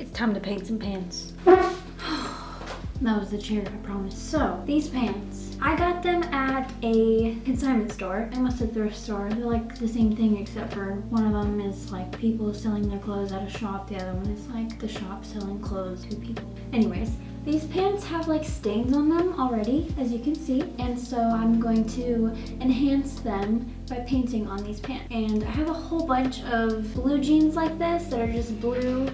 It's time to paint some pants. that was the chair, I promise. So, these pants, I got them at a consignment store. I must have thrift store. They're like the same thing except for one of them is like people selling their clothes at a shop. The other one is like the shop selling clothes to people. Anyways, these pants have like stains on them already, as you can see, and so I'm going to enhance them by painting on these pants. And I have a whole bunch of blue jeans like this that are just blue.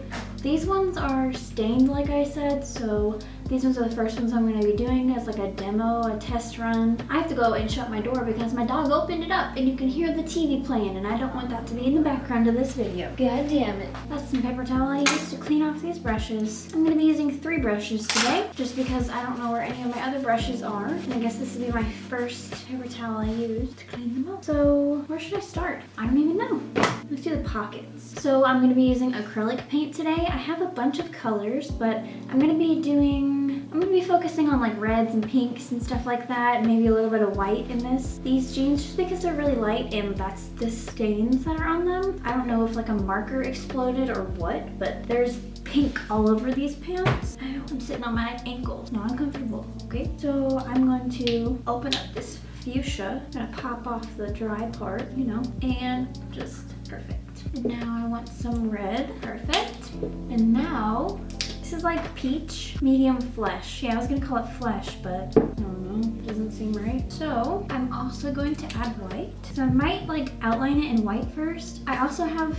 These ones are stained, like I said, so these ones are the first ones I'm going to be doing as like a demo, a test run. I have to go and shut my door because my dog opened it up and you can hear the TV playing and I don't want that to be in the background of this video. God damn it. That's some paper towel I used to clean off these brushes. I'm going to be using three brushes today just because I don't know where any of my other brushes are. And I guess this will be my first paper towel I use to clean them up. So where should I start? I don't even know. Let's do the pockets. So I'm going to be using acrylic paint today. I have a bunch of colors, but I'm going to be doing I'm gonna be focusing on like reds and pinks and stuff like that, maybe a little bit of white in this. These jeans, just because they're really light and that's the stains that are on them. I don't know if like a marker exploded or what, but there's pink all over these pants. I'm sitting on my ankle, not uncomfortable, okay? So I'm going to open up this fuchsia. I'm gonna pop off the dry part, you know, and just perfect. And now I want some red, perfect. And now this is like peach medium flesh. Yeah, I was gonna call it flesh, but I don't know, it doesn't seem right. So I'm also going to add white. So I might like outline it in white first. I also have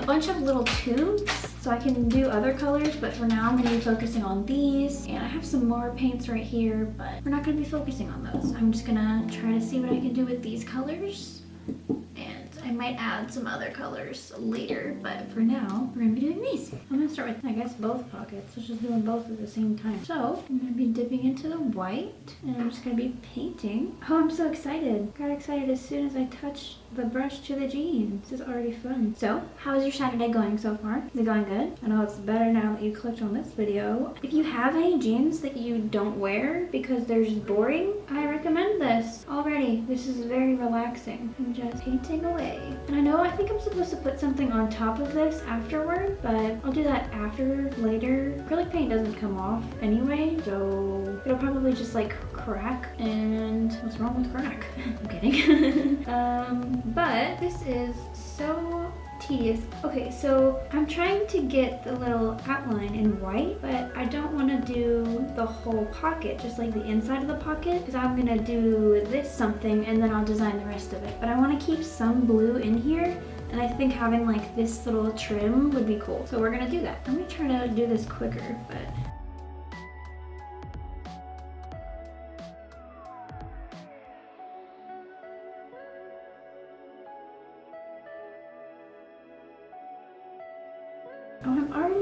a bunch of little tubes so I can do other colors but for now I'm going to be focusing on these and I have some more paints right here but we're not going to be focusing on those. I'm just to try to see what I can do with these colors might add some other colors later, but for now, we're gonna be doing these. I'm gonna start with, I guess, both pockets. Let's just do them both at the same time. So, I'm gonna be dipping into the white, and I'm just gonna be painting. Oh, I'm so excited. Got excited as soon as I touched the brush to the jeans. This is already fun. So, how is your Saturday going so far? Is it going good? I know it's better now that you clicked on this video. If you have any jeans that you don't wear because they're just boring, I recommend this already. This is very relaxing. I'm just painting away. And I know I think I'm supposed to put something on top of this afterward, but I'll do that after, later. Acrylic paint doesn't come off anyway, so it'll probably just like crack. And what's wrong with crack? I'm kidding. um, but this is so tedious. Okay, so I'm trying to get the little outline in white, but I don't want to do the whole pocket, just like the inside of the pocket, because I'm going to do this something and then I'll design the rest of it. But I want to keep some blue in here and I think having like this little trim would be cool. So we're gonna do that. I'm gonna try to do this quicker, but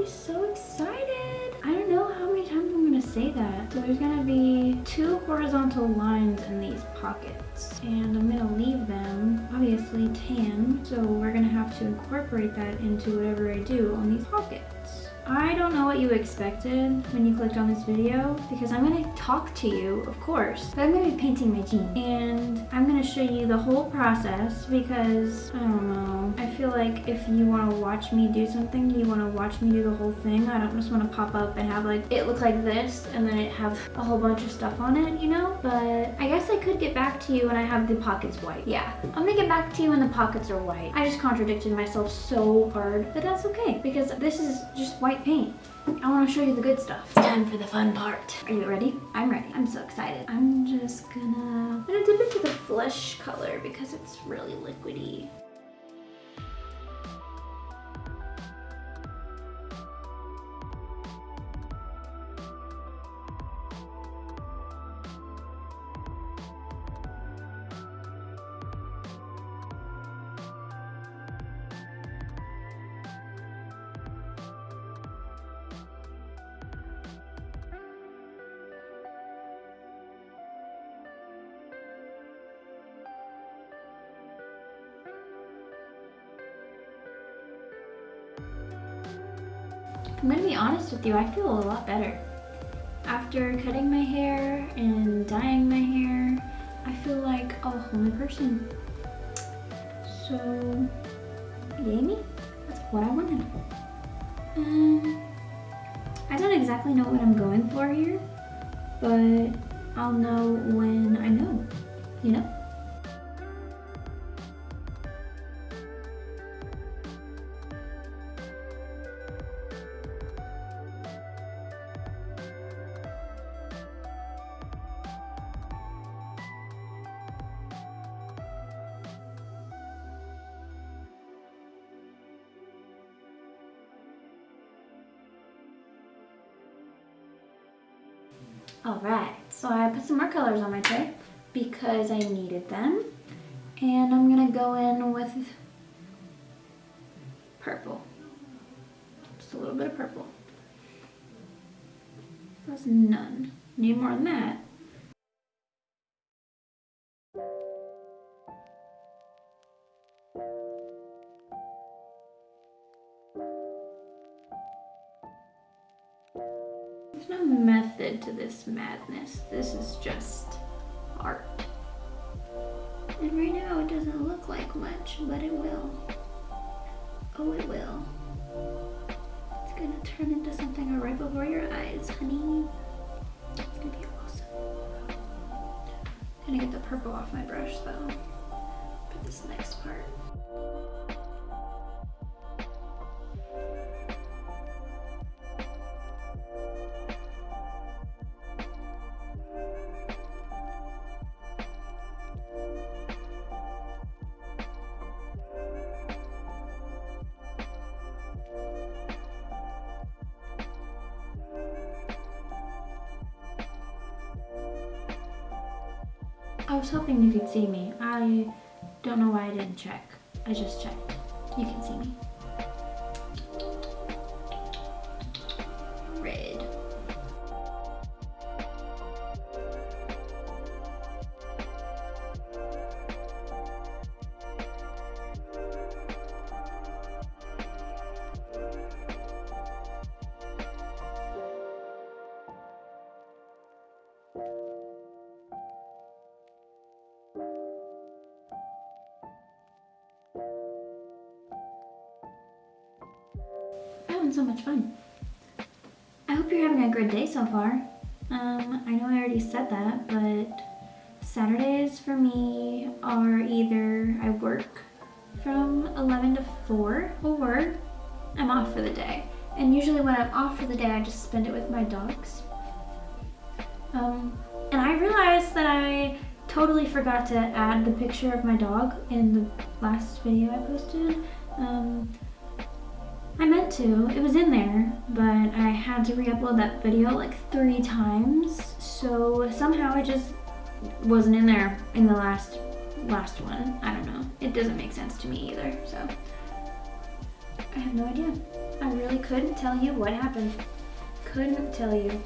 So excited. I don't know how many times I'm gonna say that. So there's gonna be two horizontal lines in these pockets and I'm gonna leave them obviously tan. So we're gonna have to incorporate that into whatever I do on these pockets. I don't know what you expected when you clicked on this video because I'm going to talk to you, of course, but I'm going to be painting my jeans and I'm going to show you the whole process because, I don't know, I feel like if you want to watch me do something, you want to watch me do the whole thing. I don't just want to pop up and have like, it look like this and then it have a whole bunch of stuff on it, you know? But I guess I could get back to you when I have the pockets white. Yeah, I'm going to get back to you when the pockets are white. I just contradicted myself so hard, but that's okay because this is just white white paint. I want to show you the good stuff. It's time for the fun part. Are you ready? I'm ready. I'm so excited. I'm just gonna, I'm gonna dip into the flesh color because it's really liquidy. With you, I feel a lot better. After cutting my hair and dyeing my hair, I feel like a whole new person. So, yay me? That's what I wanted. Um, I don't exactly know what I'm going for here, but I'll know when I know, you know? All right, so I put some more colors on my tray because I needed them. And I'm gonna go in with purple. Just a little bit of purple. That's none. Need more than that. This. This is just art. And right now it doesn't look like much, but it will. Oh, it will. It's gonna turn into something right before your eyes, honey. It's gonna be awesome. I'm Gonna get the purple off my brush though. For this next part. Was hoping you could see me. I don't know why I didn't check. I just checked. You can see me. The picture of my dog in the last video I posted. Um, I meant to, it was in there, but I had to re-upload that video like three times. So somehow it just wasn't in there in the last last one. I don't know. It doesn't make sense to me either, so. I have no idea. I really couldn't tell you what happened. Couldn't tell you.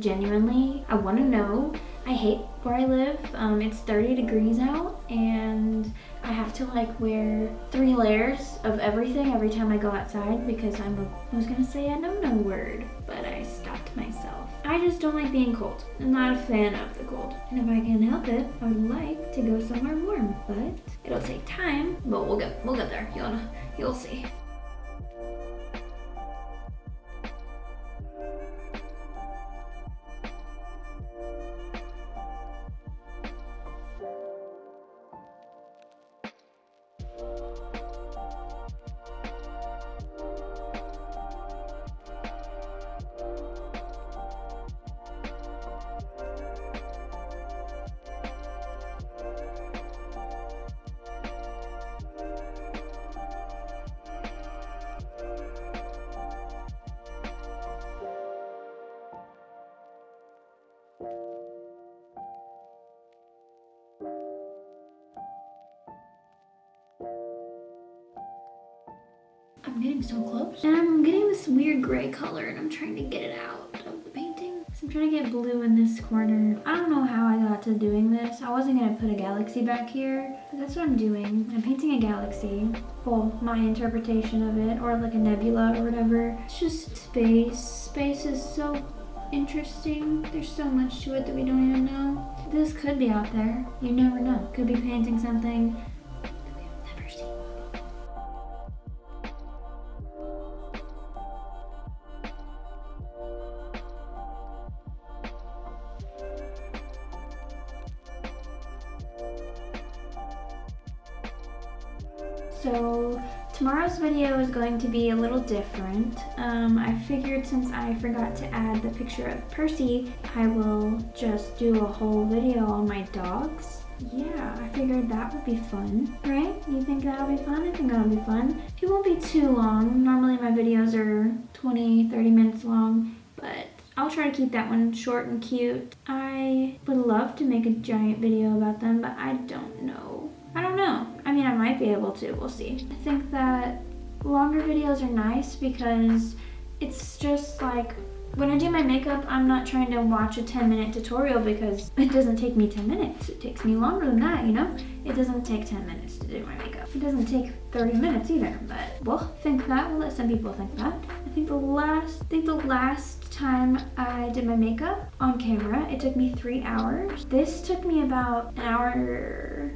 Genuinely, I want to know. I hate where I live. Um, it's 30 degrees out and I have to like wear three layers of everything every time I go outside because I'm a, I was gonna say a no-no word, but I stopped myself. I just don't like being cold. I'm not a fan of the cold. And if I can help it, I would like to go somewhere warm, but it'll take time, but we'll get, we'll get there. You'll, you'll see. Galaxy back here, that's what I'm doing. I'm painting a galaxy. Well, my interpretation of it, or like a nebula or whatever. It's just space. Space is so interesting. There's so much to it that we don't even know. This could be out there. You never know. Could be painting something So tomorrow's video is going to be a little different. Um, I figured since I forgot to add the picture of Percy, I will just do a whole video on my dogs. Yeah, I figured that would be fun, right? You think that'll be fun? I think that'll be fun. It won't be too long. Normally my videos are 20, 30 minutes long, but I'll try to keep that one short and cute. I would love to make a giant video about them, but I don't know. Might be able to. We'll see. I think that longer videos are nice because it's just like when I do my makeup, I'm not trying to watch a 10 minute tutorial because it doesn't take me 10 minutes. It takes me longer than that, you know? It doesn't take 10 minutes to do my makeup. It doesn't take 30 minutes either, but we'll think that. We'll let some people think that. I think the last, I think the last time I did my makeup on camera, it took me three hours. This took me about an hour,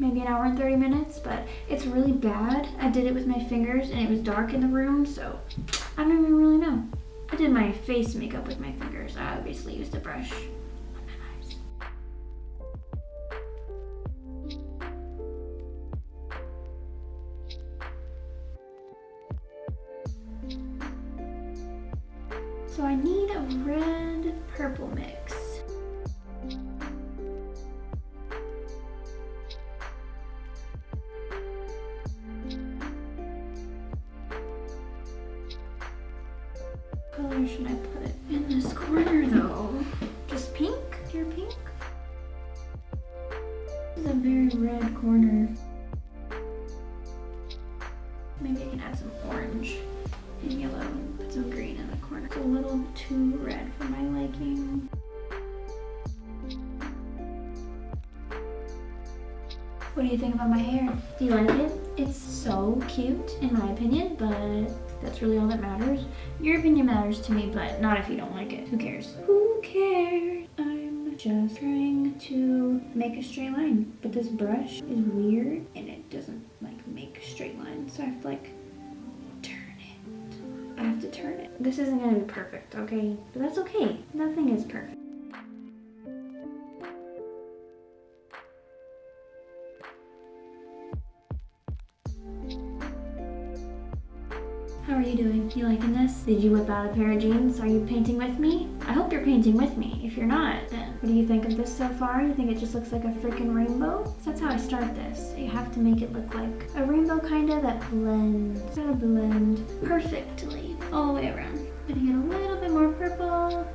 maybe an hour and 30 minutes, but it's really bad. I did it with my fingers and it was dark in the room, so I don't even really know. I did my face makeup with my fingers. I obviously used a brush make a straight line, but this brush is weird and it doesn't like make a straight lines. So I have to like turn it. I have to turn it. This isn't gonna be perfect, okay? But that's okay. Nothing is perfect. How are you doing? You liking this? Did you whip out a pair of jeans? Are you painting with me? I hope you're painting with me. If you're not, then what do you think of this so far? You think it just looks like a freaking rainbow? So that's how I start this. You have to make it look like a rainbow kinda that blends. Gotta blend perfectly all the way around. Gonna get a little bit more purple.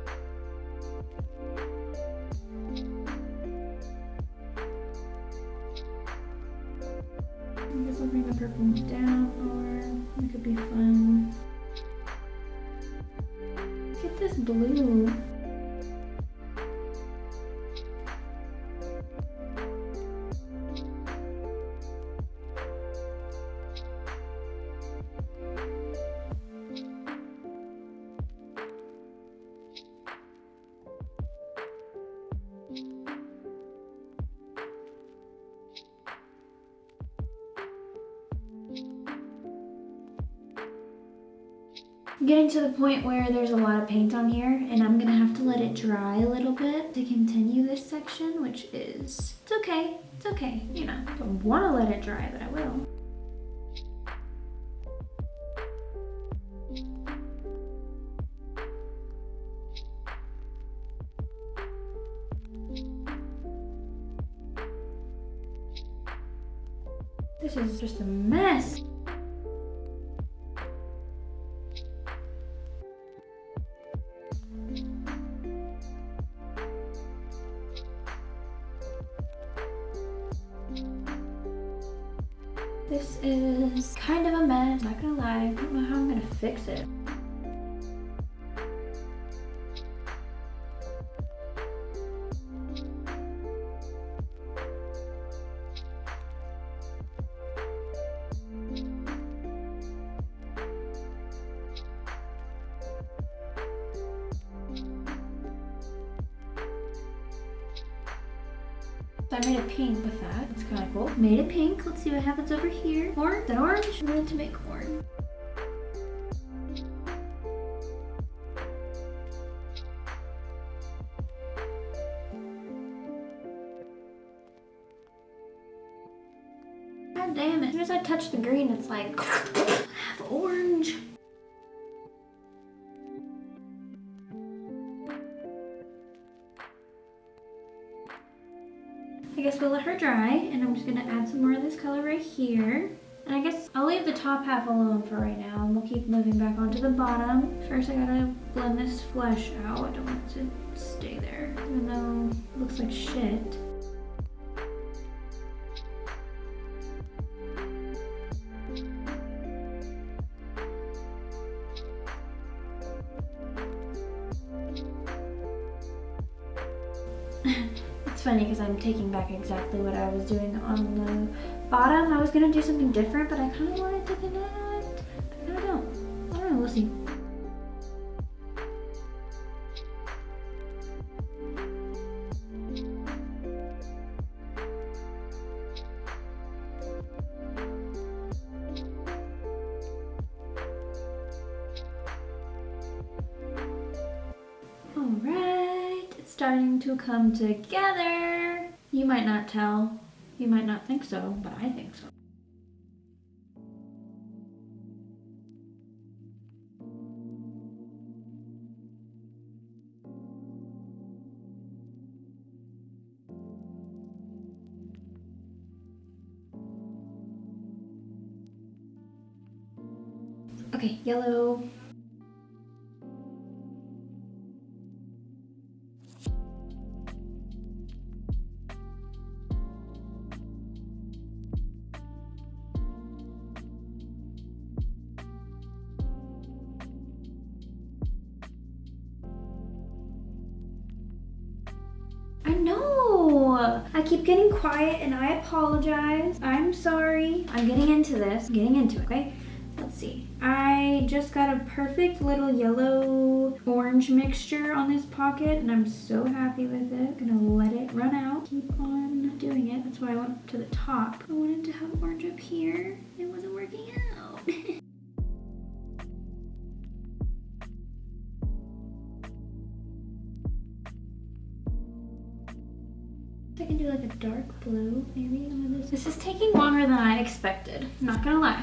Getting to the point where there's a lot of paint on here and I'm gonna have to let it dry a little bit to continue this section, which is, it's okay, it's okay, you know. I don't wanna let it dry, but I will. This is just a mess. Made it pink. Let's see what happens over here. Orange. That orange? I wanted to make orange. God damn it. As soon as I touch the green, it's like, I guess we'll let her dry and I'm just gonna add some more of this color right here. And I guess I'll leave the top half alone for right now and we'll keep moving back onto the bottom. First I gotta blend this flesh out. I don't want it to stay there, even though it looks like shit. Taking back exactly what I was doing on the bottom. I was gonna do something different, but I kind of wanted to connect. I don't know. I don't know. We'll see. All right, it's starting to come together. You might not tell, you might not think so, but I think so. Okay, yellow. Quiet and I apologize. I'm sorry. I'm getting into this. I'm getting into it, okay? Let's see. I just got a perfect little yellow orange mixture on this pocket and I'm so happy with it. I'm gonna let it run out. Keep on doing it. That's why I went to the top. I wanted to have orange up here. This. is taking longer than I expected. not gonna lie.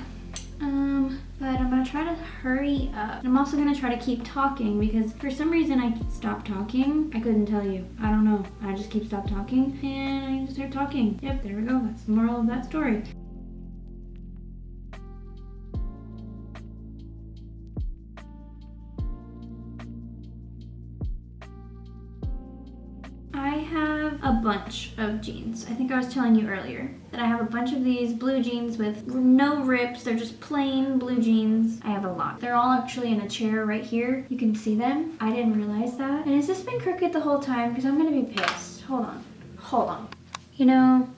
Um, but I'm gonna try to hurry up. I'm also gonna try to keep talking because for some reason I stopped talking. I couldn't tell you. I don't know. I just keep stop talking and I just start talking. Yep, there we go. That's the moral of that story. A bunch of jeans. I think I was telling you earlier that I have a bunch of these blue jeans with no rips. They're just plain blue jeans. I have a lot. They're all actually in a chair right here. You can see them. I didn't realize that. And has this been crooked the whole time? Because I'm going to be pissed. Hold on. Hold on. You know,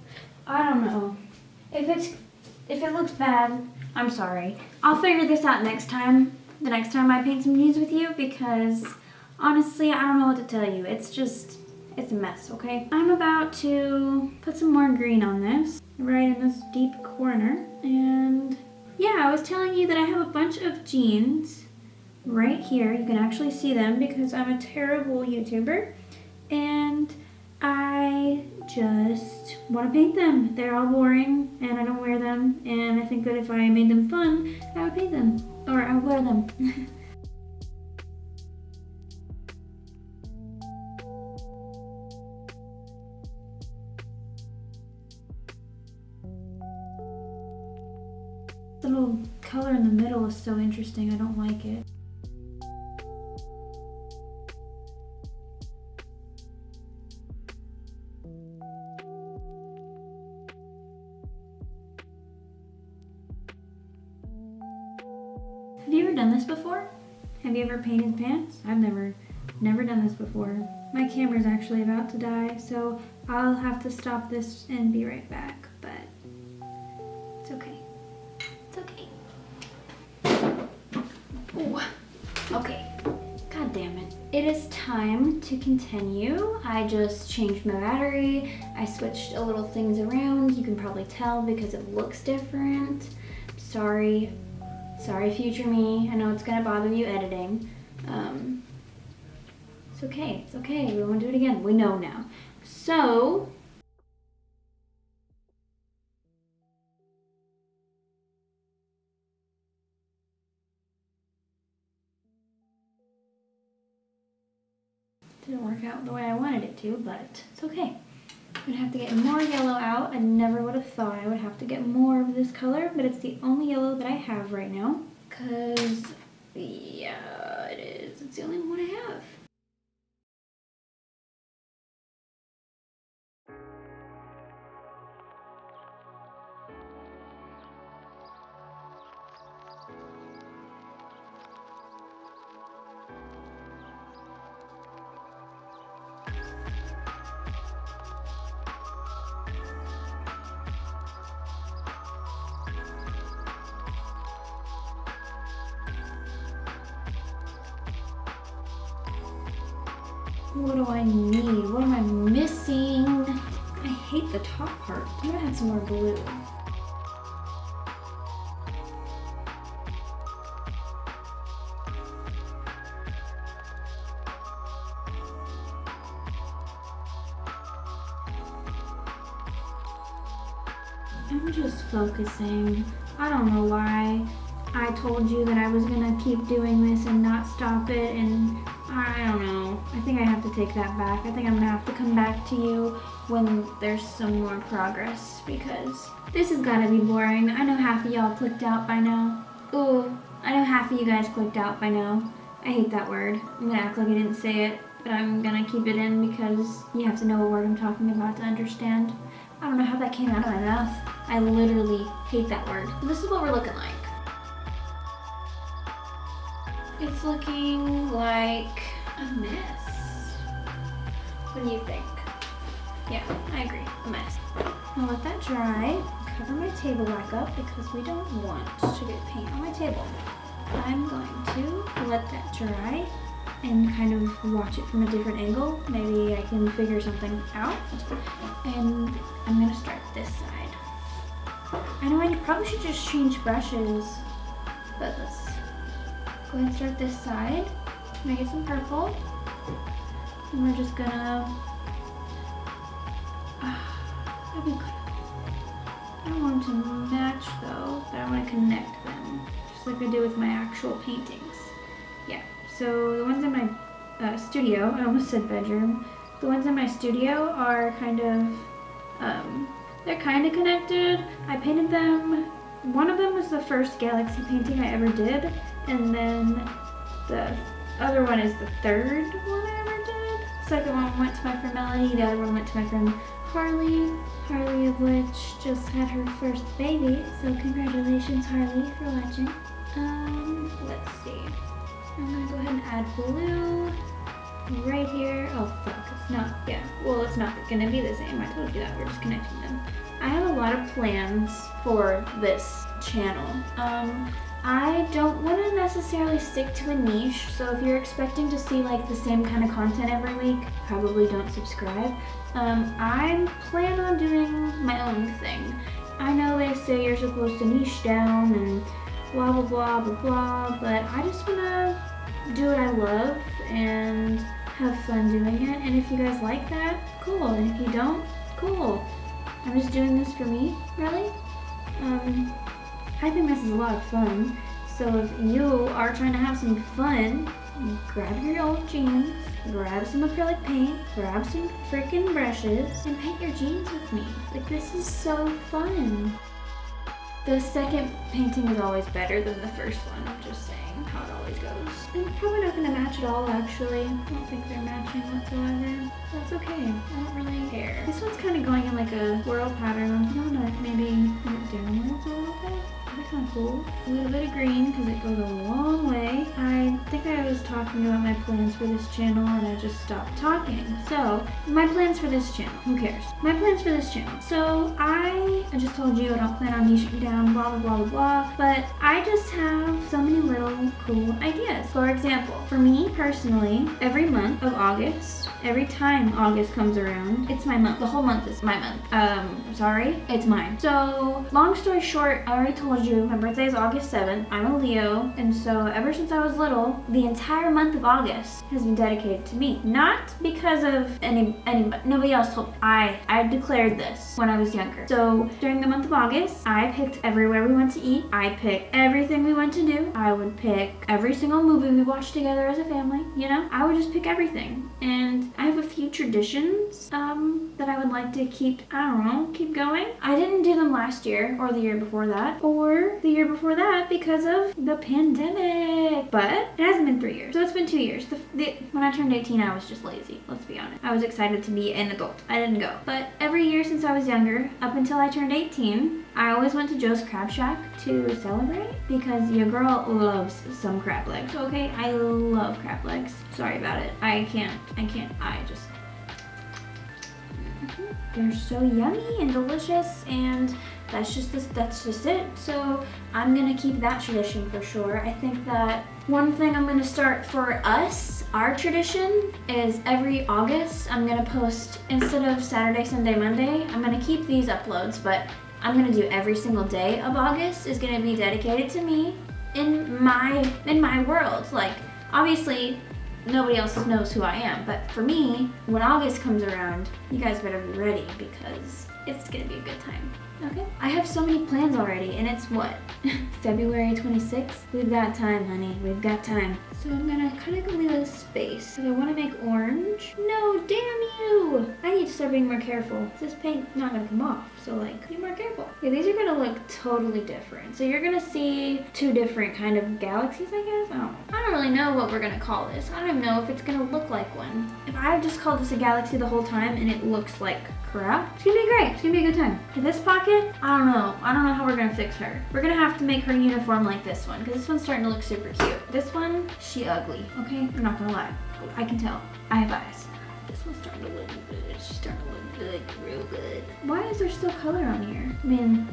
I don't know. If it's, if it looks bad, I'm sorry. I'll figure this out next time. The next time I paint some jeans with you because honestly, I don't know what to tell you. It's just it's a mess, okay? I'm about to put some more green on this, right in this deep corner. And yeah, I was telling you that I have a bunch of jeans right here. You can actually see them because I'm a terrible YouTuber. And I just want to paint them. They're all boring and I don't wear them. And I think that if I made them fun, I would paint them. Or I would wear them. little color in the middle is so interesting. I don't like it. Have you ever done this before? Have you ever painted pants? I've never, never done this before. My camera's actually about to die, so I'll have to stop this and be right back. To continue. I just changed my battery. I switched a little things around. You can probably tell because it looks different. Sorry, Sorry, future me. I know it's gonna bother you editing. Um, it's okay, it's okay. We won't do it again. We know now. So, to, but it's okay. I'm gonna have to get more yellow out. I never would have thought I would have to get more of this color, but it's the only yellow that I have right now. Cause, yeah, it is. It's the only one I have. What do I need? What am I missing? I hate the top part. I'm gonna add some more blue. I'm just focusing. I don't know why I told you that I was gonna keep doing this and not stop it and take that back. I think I'm gonna have to come back to you when there's some more progress because this has gotta be boring. I know half of y'all clicked out by now. Ooh, I know half of you guys clicked out by now. I hate that word. I'm gonna act like I didn't say it, but I'm gonna keep it in because you have to know what word I'm talking about to understand. I don't know how that came out of my mouth. I literally hate that word. This is what we're looking like. It's looking like a mess. What do you think? Yeah, I agree, a mess. I'll let that dry, cover my table back up because we don't want to get paint on my table. I'm going to let that dry and kind of watch it from a different angle. Maybe I can figure something out. And I'm gonna start this side. I know I probably should just change brushes, but let's go ahead and start this side. Make it some purple. And we're just gonna, uh, I don't want them to match though, but I want to connect them, just like I do with my actual paintings. Yeah, so the ones in my uh, studio, I almost said bedroom, the ones in my studio are kind of, um, they're kind of connected. I painted them, one of them was the first galaxy painting I ever did, and then the other one is the third one second one went to my friend Melanie, the other one went to my friend Harley. Harley of which just had her first baby, so congratulations Harley for watching. Um, let's see. I'm gonna go ahead and add blue right here. Oh fuck, it's not, yeah. Well, it's not gonna be the same. I told you that, we're just connecting them. I have a lot of plans for this channel. Um, I don't want to necessarily stick to a niche, so if you're expecting to see like the same kind of content every week, probably don't subscribe. Um, I plan on doing my own thing. I know they say you're supposed to niche down and blah blah blah blah blah, but I just want to do what I love and have fun doing it, and if you guys like that, cool, and if you don't, cool. I'm just doing this for me, really. Um, I think this is a lot of fun. So if you are trying to have some fun, grab your old jeans, grab some acrylic paint, grab some freaking brushes, and paint your jeans with me. Like this is so fun. The second painting is always better than the first one, I'm just saying how it always goes. I'm probably not gonna match at all actually. I don't think they're matching whatsoever. That's okay, I don't really care. This one's kind of going in like a swirl pattern. I'm gonna maybe put it a little bit. That's not cool. A little bit of green because it goes a long way. I think I was talking about my plans for this channel and I just stopped talking. So, my plans for this channel. Who cares? My plans for this channel. So, I, I just told you I don't plan on niching down, blah, blah, blah, blah, blah. But I just have so many little cool ideas. For example, for me personally, every month of August, every time August comes around, it's my month. The whole month is my month. Um, sorry, it's mine. So, long story short, I already told you my birthday is August 7th. I'm a Leo, and so ever since I was little, the entire month of August has been dedicated to me. Not because of any anybody, nobody else told me. I I declared this when I was younger. So during the month of August, I picked everywhere we went to eat. I picked everything we went to do. I would pick every single movie we watched together as a family. You know, I would just pick everything. And I have a few traditions um, that I would like to keep. I don't know, keep going. I didn't do them last year or the year before that or the year before that because of the pandemic. But it hasn't been three years, so it's been two years. The, the, when I turned 18, I was just lazy. Let's be honest. I was excited to be an adult. I didn't go. But every year since I was younger, up until I turned 18, I always went to Joe's Crab Shack to celebrate because your girl loves some crab legs, okay? I love crab legs. Sorry about it. I can't, I can't, I just... They're so yummy and delicious and that's just this, that's just it. So I'm gonna keep that tradition for sure. I think that one thing I'm gonna start for us, our tradition, is every August I'm gonna post, instead of Saturday, Sunday, Monday, I'm gonna keep these uploads, but I'm gonna do every single day of August is gonna be dedicated to me in my, in my world. Like, obviously, nobody else knows who I am, but for me, when August comes around, you guys better be ready because it's gonna be a good time. Okay. I have so many plans already, and it's what? February 26th? We've got time, honey. We've got time. So I'm gonna kind of leave a space. I want to make orange. No, damn you! I need to start being more careful. This paint not gonna come off, so like, be more careful. Yeah, these are gonna look totally different. So you're gonna see two different kind of galaxies, I guess? I don't. I don't really know what we're gonna call this. I don't know if it's gonna look like one. If I just called this a galaxy the whole time and it looks like crap, it's gonna be great. It's gonna be a good time. In this pocket, I don't know. I don't know how we're gonna fix her. We're gonna have to make her uniform like this one because this one's starting to look super cute. This one, she ugly, okay? I'm not gonna lie. I can tell. I have eyes. This one's starting to look. She's starting to look good, real good. Why is there still color on here? I mean,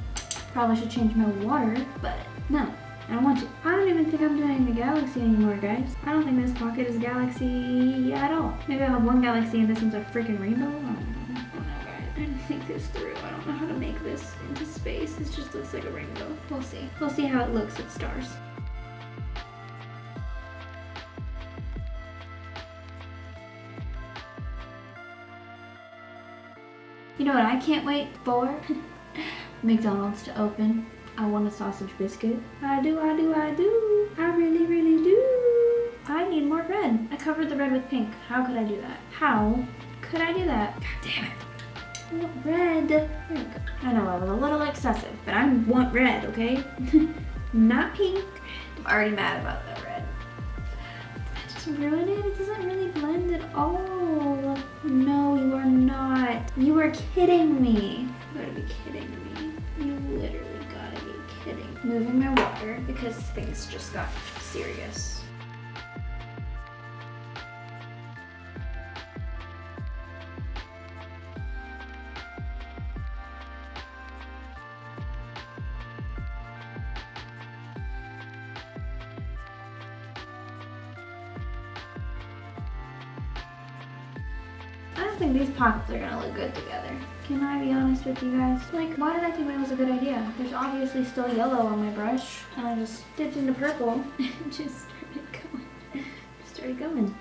probably should change my water, but no. I don't want to. I don't even think I'm doing the galaxy anymore, guys. I don't think this pocket is galaxy at all. Maybe I'll have one galaxy and this one's a freaking rainbow. I. I don't know, guys. I didn't think this through. I don't know how to make this into space. This just looks like a rainbow. We'll see. We'll see how it looks at stars. You know what I can't wait for? McDonald's to open. I want a sausage biscuit. I do, I do, I do. I really, really do. I need more red. I covered the red with pink. How could I do that? How could I do that? God damn it. I want red. I know I was a little excessive, but I want red, okay? Not pink. I'm already mad about that red. I just ruined it. It doesn't really blend at all. No, you are not. You are kidding me. You gotta be kidding me. You literally gotta be kidding. Moving my water because things just got serious. These pockets are gonna look good together. Can I be honest with you guys? Like, why did I think that was a good idea? There's obviously still yellow on my brush, and I just dipped into purple and just started going. Just started going.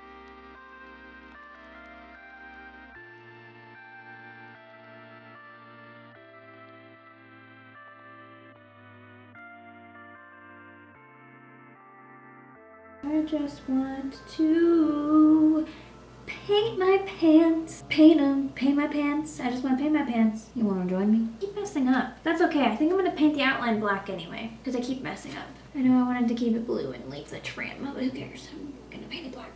I just want to paint my pants. Paint them. Paint my pants. I just want to paint my pants. You want to join me? keep messing up. That's okay. I think I'm going to paint the outline black anyway because I keep messing up. I know I wanted to keep it blue and leave the trim, but who cares? I'm going to paint it black.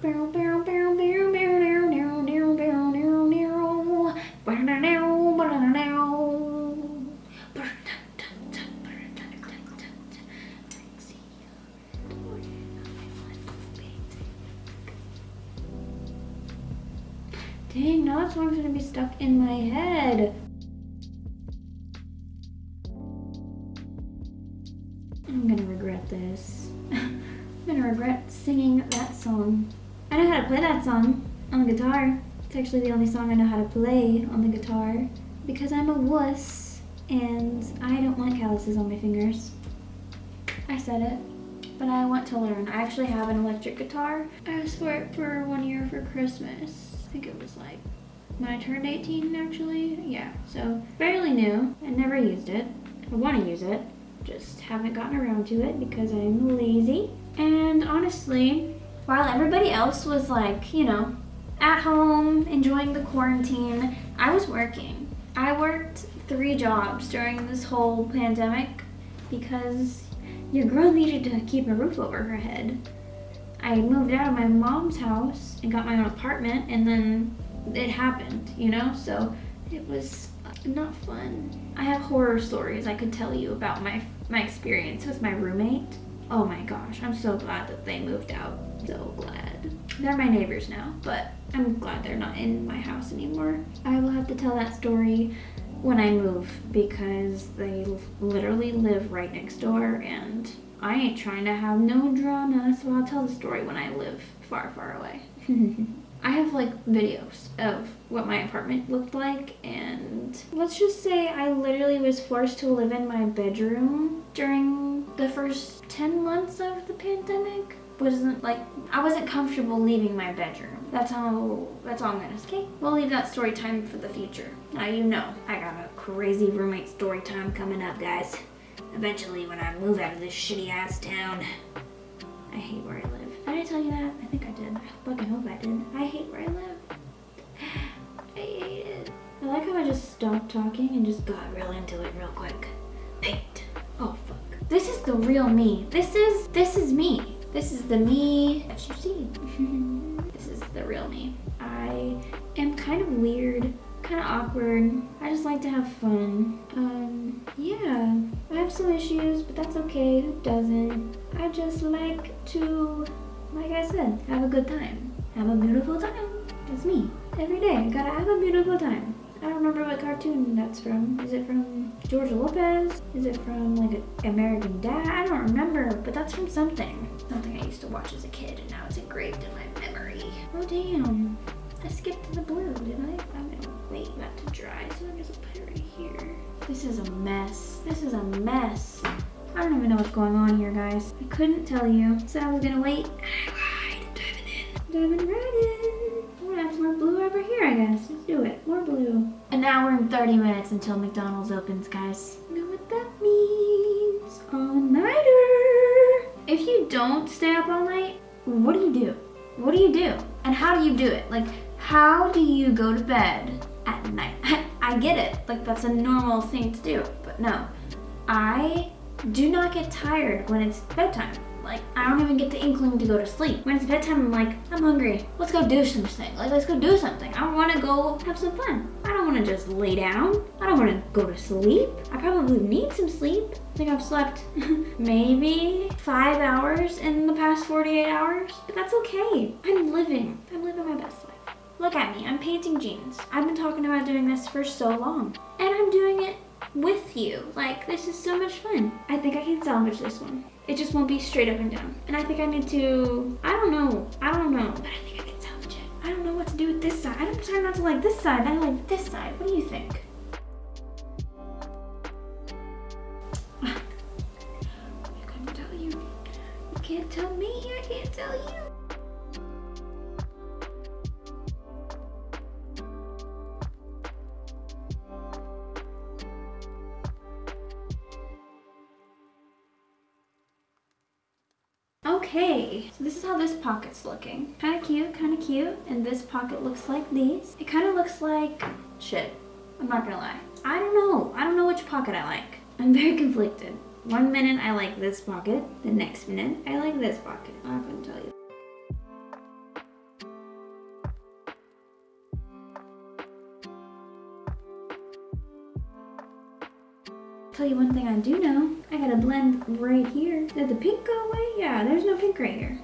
Barrel, barrel, barrel, barrel, barrel, barrel, barrel, barrel, barrel, barrel, barrel, barrel, barrel, barrel. Dang, now that song's gonna be stuck in my head. I'm gonna regret this. I'm gonna regret singing that song. I know how to play that song on the guitar. It's actually the only song I know how to play on the guitar because I'm a wuss and I don't want calluses on my fingers. I said it, but I want to learn. I actually have an electric guitar. I asked for it for one year for Christmas. I think it was like when I turned 18 actually. Yeah, so fairly new. I never used it. I want to use it, just haven't gotten around to it because I'm lazy. And honestly, while everybody else was like, you know, at home, enjoying the quarantine, I was working. I worked three jobs during this whole pandemic because your girl needed to keep a roof over her head. I moved out of my mom's house and got my own apartment and then it happened, you know? So it was not fun. I have horror stories I could tell you about my, my experience with my roommate. Oh my gosh, I'm so glad that they moved out. So glad. They're my neighbors now, but I'm glad they're not in my house anymore. I will have to tell that story when I move because they literally live right next door and I ain't trying to have no drama, so I'll tell the story when I live far, far away. I have like videos of what my apartment looked like and let's just say I literally was forced to live in my bedroom during the first 10 months of the pandemic wasn't like I wasn't comfortable leaving my bedroom. That's how that's all I'm gonna say. Okay, we'll leave that story time for the future. Now you know I got a crazy roommate story time coming up, guys. Eventually when I move out of this shitty ass town. I hate where I live. Did I tell you that? I think I did. I fucking hope I did. I hate where I live. I hate it. I like how I just stopped talking and just got real into it real quick. Paint. Oh fuck. This is the real me. This is, this is me. This is the me that you see. this is the real me. I am kind of weird, kind of awkward. I just like to have fun. Um, yeah, I have some issues, but that's okay. Who doesn't? I just like to like I said, have a good time. Have a beautiful time. That's me. Every day, I gotta have a beautiful time. I don't remember what cartoon that's from. Is it from George Lopez? Is it from like American Dad? I don't remember, but that's from something. Something I used to watch as a kid and now it's engraved in my memory. Oh damn. I skipped to the blue, did I? I'm gonna wait that to dry, so I'm just put it right here. This is a mess. This is a mess. I don't even know what's going on here, guys. I couldn't tell you. So I was gonna wait. I lied. Diving in. Diving right in. We're gonna have some more blue over here, I guess. Let's do it. More blue. An hour and 30 minutes until McDonald's opens, guys. You know what that means? All-nighter. If you don't stay up all night, what do you do? What do you do? And how do you do it? Like, how do you go to bed at night? I get it. Like, that's a normal thing to do. But no. I do not get tired when it's bedtime. Like, I don't even get the inkling to go to sleep. When it's bedtime, I'm like, I'm hungry. Let's go do something. Like, let's go do something. I want to go have some fun. I don't want to just lay down. I don't want to go to sleep. I probably need some sleep. I think I've slept maybe five hours in the past 48 hours, but that's okay. I'm living. I'm living my best. Look at me, I'm painting jeans. I've been talking about doing this for so long, and I'm doing it with you. Like, this is so much fun. I think I can salvage this one. It just won't be straight up and down. And I think I need to, I don't know, I don't know, but I think I can salvage it. I don't know what to do with this side. I'm trying not to like this side, I like this side. What do you think? I couldn't tell you. You can't tell me, I can't tell you. Okay, so this is how this pocket's looking. Kind of cute, kind of cute. And this pocket looks like these. It kind of looks like, shit, I'm not gonna lie. I don't know. I don't know which pocket I like. I'm very conflicted. One minute I like this pocket, the next minute I like this pocket. I'm not gonna tell you. Tell you one thing I do know. I got a blend right here. Did the pink go away? Yeah, there's no pink right here.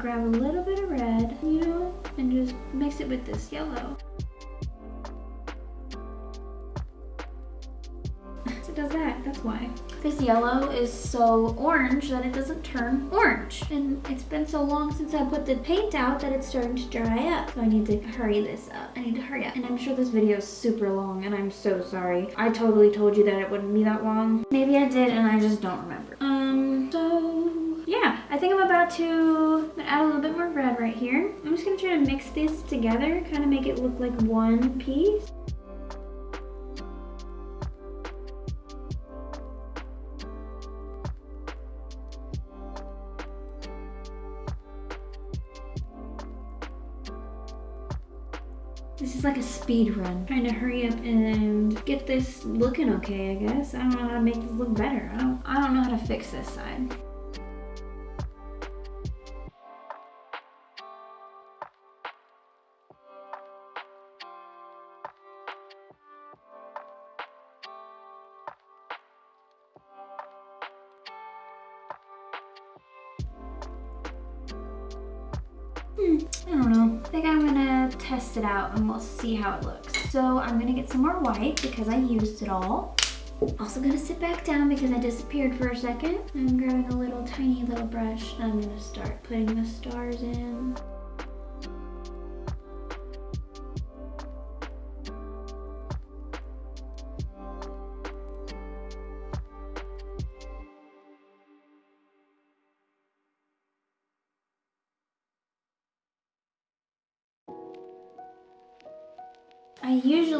Grab a little bit of red, you know, and just mix it with this yellow? it does that, that's why. This yellow is so orange that it doesn't turn orange. And it's been so long since I put the paint out that it's starting to dry up. So I need to hurry this up. I need to hurry up. And I'm sure this video is super long and I'm so sorry. I totally told you that it wouldn't be that long. Maybe I did and I just don't remember. Think I'm about to add a little bit more red right here. I'm just gonna try to mix this together, kind of make it look like one piece. This is like a speed run. Trying to hurry up and get this looking okay, I guess. I don't know how to make this look better. I don't, I don't know how to fix this side. And we'll see how it looks. So I'm gonna get some more white because I used it all. Also gonna sit back down because I disappeared for a second. I'm grabbing a little tiny little brush and I'm gonna start putting the stars in.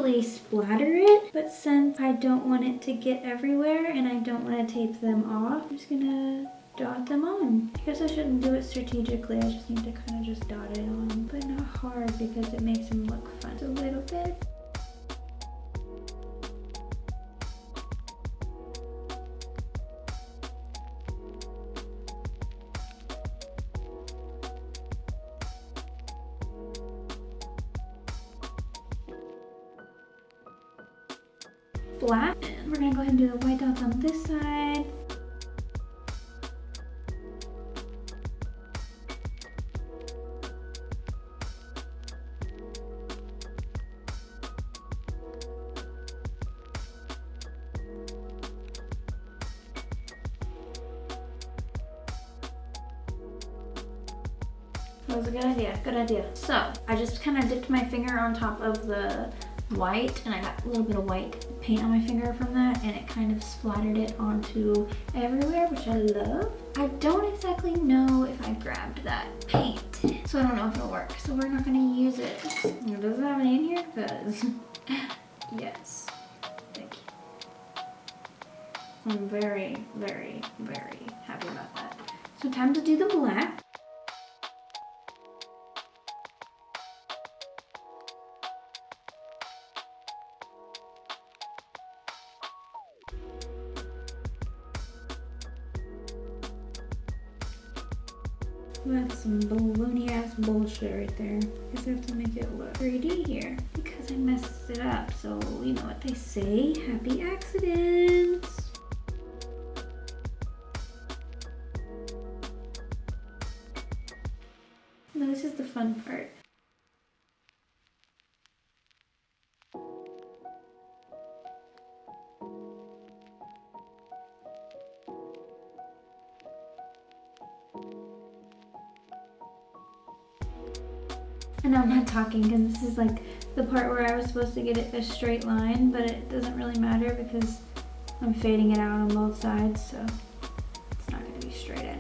Usually splatter it, but since I don't want it to get everywhere and I don't want to tape them off, I'm just gonna dot them on. I guess I shouldn't do it strategically, I just need to kind of just dot it on, but not hard because it makes them look fun. A little bit. This side. That was a good idea, good idea. So I just kind of dipped my finger on top of the white and I got a little bit of white paint on my finger from that and it kind of splattered it onto everywhere, which I love. I don't exactly know if I grabbed that paint, so I don't know if it'll work. So we're not gonna use it. It doesn't have any in here because yes, thank you. I'm very, very, very happy about that. So time to do the black. Right there. I Guess I have to make it look 3D here because I messed it up. So you know what they say, happy accidents. Talking because this is like the part where I was supposed to get it a straight line, but it doesn't really matter because I'm fading it out on both sides, so it's not gonna be straight anyway.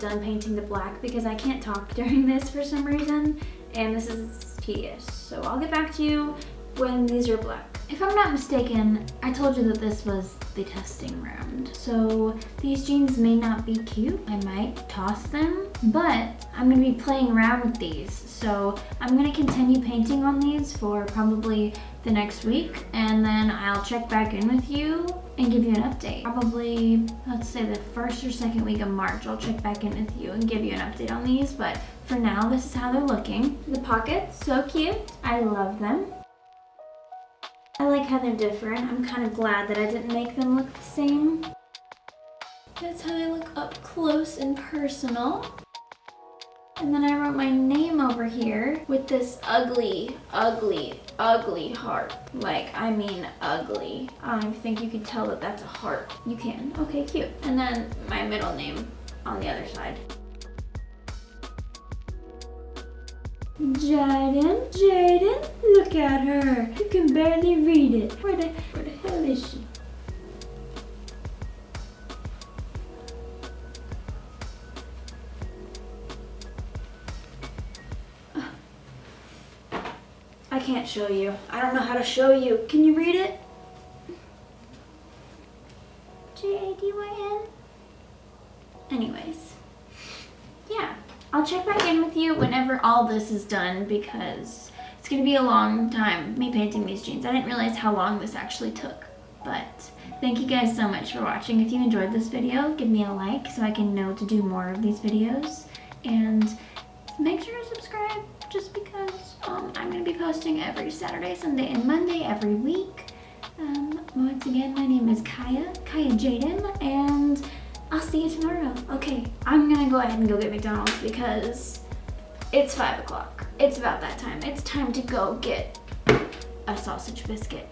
Done painting the black because I can't talk during this for some reason and this is tedious. So I'll get back to you when these are black. If I'm not mistaken, I told you that this was the testing round. So these jeans may not be cute. I might toss them, but I'm gonna be playing around with these. So I'm gonna continue painting on these for probably the next week and then I'll check back in with you and give you an update. Probably, let's say the first or second week of March, I'll check back in with you and give you an update on these. But for now, this is how they're looking. The pockets, so cute. I love them. I like how they're different. I'm kind of glad that I didn't make them look the same. That's how they look up close and personal. And then I wrote my name over here with this ugly, ugly, ugly heart. Like, I mean ugly. Um, I think you can tell that that's a heart. You can. Okay, cute. And then my middle name on the other side. Jadyn, Jadyn, look at her. You can barely read it. Where the, where the hell is she? Can't show you. I don't know how to show you. Can you read it? J-A-D-Y-N? Anyways. Yeah. I'll check back in with you whenever all this is done because it's going to be a long time me painting these jeans. I didn't realize how long this actually took. But thank you guys so much for watching. If you enjoyed this video, give me a like so I can know to do more of these videos. And make sure to subscribe just because um, I'm going to be posting every Saturday, Sunday, and Monday every week. Um, once again, my name is Kaya, Kaya Jadyn, and I'll see you tomorrow. Okay, I'm going to go ahead and go get McDonald's because it's 5 o'clock. It's about that time. It's time to go get a sausage biscuit.